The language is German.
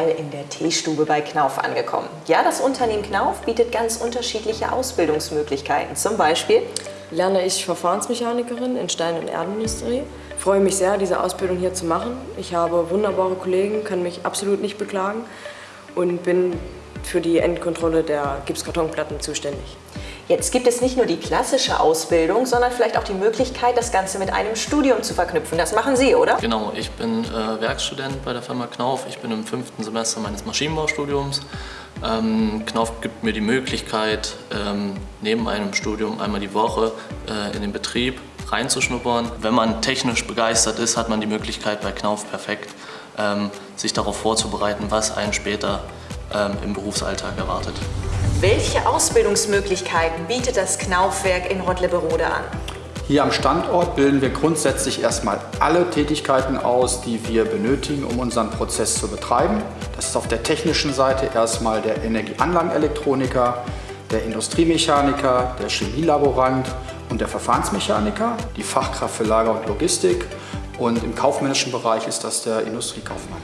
derweil in der Teestube bei Knauf angekommen. Ja, das Unternehmen Knauf bietet ganz unterschiedliche Ausbildungsmöglichkeiten. Zum Beispiel lerne ich Verfahrensmechanikerin in Stein- und Erdenindustrie. Freue mich sehr, diese Ausbildung hier zu machen. Ich habe wunderbare Kollegen, kann mich absolut nicht beklagen und bin für die Endkontrolle der Gipskartonplatten zuständig. Jetzt gibt es nicht nur die klassische Ausbildung, sondern vielleicht auch die Möglichkeit, das Ganze mit einem Studium zu verknüpfen. Das machen Sie, oder? Genau, ich bin äh, Werkstudent bei der Firma Knauf. Ich bin im fünften Semester meines Maschinenbaustudiums. Ähm, Knauf gibt mir die Möglichkeit, ähm, neben einem Studium einmal die Woche äh, in den Betrieb reinzuschnuppern. Wenn man technisch begeistert ist, hat man die Möglichkeit bei Knauf perfekt, ähm, sich darauf vorzubereiten, was einen später ähm, im Berufsalltag erwartet. Welche Ausbildungsmöglichkeiten bietet das Knaufwerk in Rottleberode an? Hier am Standort bilden wir grundsätzlich erstmal alle Tätigkeiten aus, die wir benötigen, um unseren Prozess zu betreiben. Das ist auf der technischen Seite erstmal der Energieanlagenelektroniker, der Industriemechaniker, der Chemielaborant und der Verfahrensmechaniker, die Fachkraft für Lager und Logistik und im kaufmännischen Bereich ist das der Industriekaufmann.